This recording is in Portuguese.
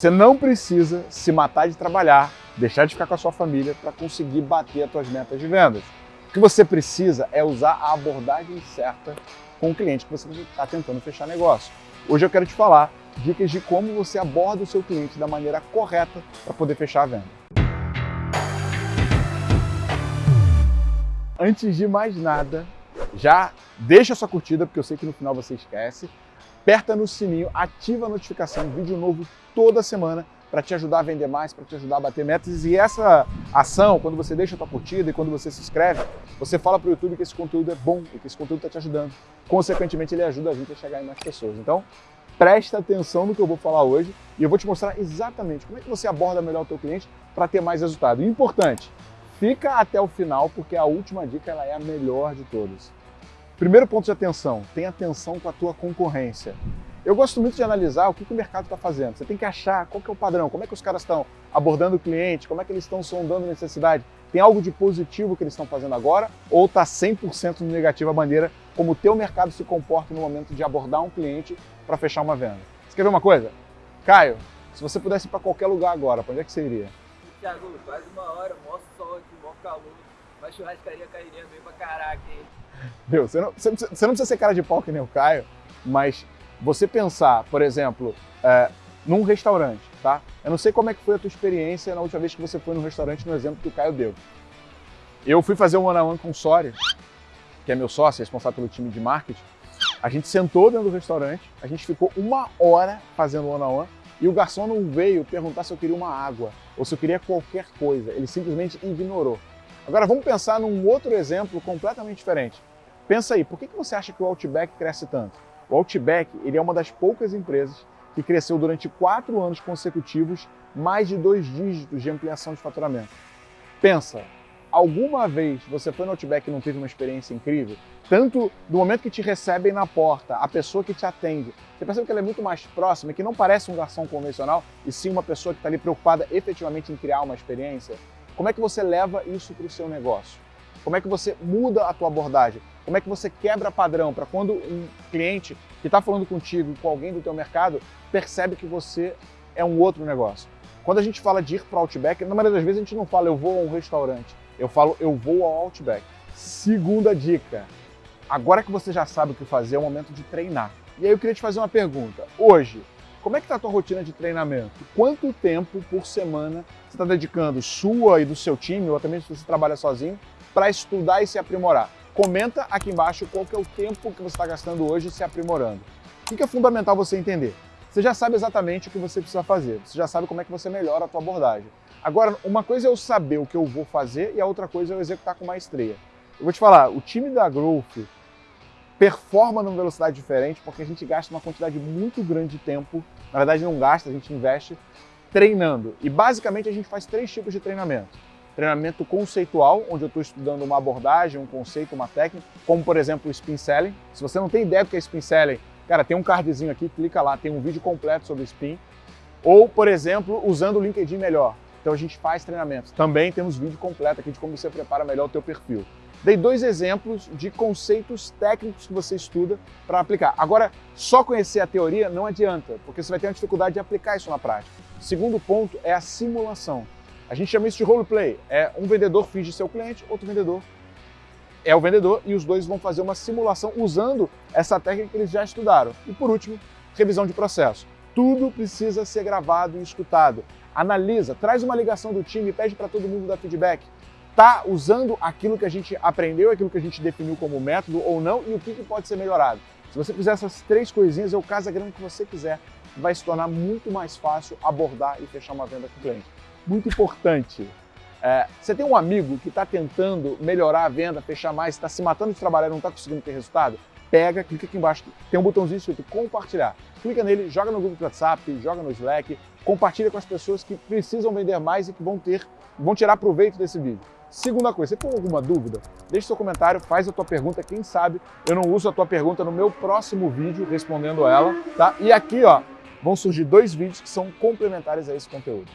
Você não precisa se matar de trabalhar, deixar de ficar com a sua família para conseguir bater as suas metas de vendas. O que você precisa é usar a abordagem certa com o cliente que você está tentando fechar negócio. Hoje eu quero te falar dicas de como você aborda o seu cliente da maneira correta para poder fechar a venda. Antes de mais nada, já deixa sua curtida, porque eu sei que no final você esquece aperta no sininho, ativa a notificação, vídeo novo toda semana para te ajudar a vender mais, para te ajudar a bater metas. E essa ação, quando você deixa a tua curtida e quando você se inscreve, você fala para o YouTube que esse conteúdo é bom e que esse conteúdo está te ajudando. Consequentemente, ele ajuda a gente a chegar em mais pessoas. Então, presta atenção no que eu vou falar hoje e eu vou te mostrar exatamente como é que você aborda melhor o teu cliente para ter mais resultado. E importante, fica até o final porque a última dica ela é a melhor de todas. Primeiro ponto de atenção, tenha atenção com a tua concorrência. Eu gosto muito de analisar o que, que o mercado está fazendo. Você tem que achar qual que é o padrão, como é que os caras estão abordando o cliente, como é que eles estão sondando necessidade. Tem algo de positivo que eles estão fazendo agora ou está 100% no negativo a maneira como o teu mercado se comporta no momento de abordar um cliente para fechar uma venda. Você quer ver uma coisa? Caio, se você pudesse ir para qualquer lugar agora, para onde é que você iria? Thiago, quase uma hora, mó sol aqui, mó calor, uma churrascaria cairia bem pra caraca, hein? Meu, você não, você, você não precisa ser cara de pau que nem o Caio, mas você pensar, por exemplo, é, num restaurante, tá? Eu não sei como é que foi a tua experiência na última vez que você foi num restaurante, no exemplo que o Caio deu. Eu fui fazer um one-on-one -on -one com o Sori, que é meu sócio, responsável pelo time de marketing. A gente sentou dentro do restaurante, a gente ficou uma hora fazendo one-on-one -on -one, e o garçom não veio perguntar se eu queria uma água ou se eu queria qualquer coisa. Ele simplesmente ignorou. Agora vamos pensar num outro exemplo completamente diferente. Pensa aí, por que você acha que o Outback cresce tanto? O Outback ele é uma das poucas empresas que cresceu durante quatro anos consecutivos mais de dois dígitos de ampliação de faturamento. Pensa, alguma vez você foi no Outback e não teve uma experiência incrível? Tanto do momento que te recebem na porta, a pessoa que te atende, você percebe que ela é muito mais próxima, que não parece um garçom convencional, e sim uma pessoa que está ali preocupada efetivamente em criar uma experiência? Como é que você leva isso para o seu negócio? Como é que você muda a tua abordagem? Como é que você quebra padrão para quando um cliente que está falando contigo, com alguém do teu mercado, percebe que você é um outro negócio? Quando a gente fala de ir para o Outback, na maioria das vezes a gente não fala eu vou a um restaurante, eu falo eu vou ao Outback. Segunda dica, agora que você já sabe o que fazer, é o momento de treinar. E aí eu queria te fazer uma pergunta. Hoje, como é que está a tua rotina de treinamento? Quanto tempo por semana você está dedicando sua e do seu time, ou até mesmo se você trabalha sozinho, para estudar e se aprimorar? Comenta aqui embaixo qual que é o tempo que você está gastando hoje se aprimorando. O que é fundamental você entender? Você já sabe exatamente o que você precisa fazer, você já sabe como é que você melhora a tua abordagem. Agora, uma coisa é eu saber o que eu vou fazer e a outra coisa é eu executar com maestria. Eu vou te falar, o time da Growth performa numa velocidade diferente porque a gente gasta uma quantidade muito grande de tempo, na verdade não gasta, a gente investe treinando. E basicamente a gente faz três tipos de treinamento. Treinamento conceitual, onde eu estou estudando uma abordagem, um conceito, uma técnica, como por exemplo o Spin Selling. Se você não tem ideia do que é Spin Selling, cara, tem um cardzinho aqui, clica lá, tem um vídeo completo sobre Spin. Ou, por exemplo, usando o LinkedIn melhor. Então a gente faz treinamentos. Também temos vídeo completo aqui de como você prepara melhor o teu perfil. Dei dois exemplos de conceitos técnicos que você estuda para aplicar. Agora, só conhecer a teoria não adianta, porque você vai ter uma dificuldade de aplicar isso na prática. Segundo ponto é a simulação. A gente chama isso de roleplay. É um vendedor finge ser o cliente, outro vendedor é o vendedor e os dois vão fazer uma simulação usando essa técnica que eles já estudaram. E por último, revisão de processo. Tudo precisa ser gravado e escutado. Analisa, traz uma ligação do time, pede para todo mundo dar feedback está usando aquilo que a gente aprendeu, aquilo que a gente definiu como método ou não e o que, que pode ser melhorado. Se você fizer essas três coisinhas, é o casagrama que você quiser, vai se tornar muito mais fácil abordar e fechar uma venda com o cliente. Muito importante. É, você tem um amigo que está tentando melhorar a venda, fechar mais, está se matando de trabalhar não está conseguindo ter resultado? Pega, clica aqui embaixo, tem um botãozinho escrito compartilhar. Clica nele, joga no grupo do WhatsApp, joga no Slack, compartilha com as pessoas que precisam vender mais e que vão ter, vão tirar proveito desse vídeo. Segunda coisa, você tem alguma dúvida? Deixe seu comentário, faz a tua pergunta, quem sabe eu não uso a tua pergunta no meu próximo vídeo respondendo ela, tá? E aqui, ó, vão surgir dois vídeos que são complementares a esse conteúdo.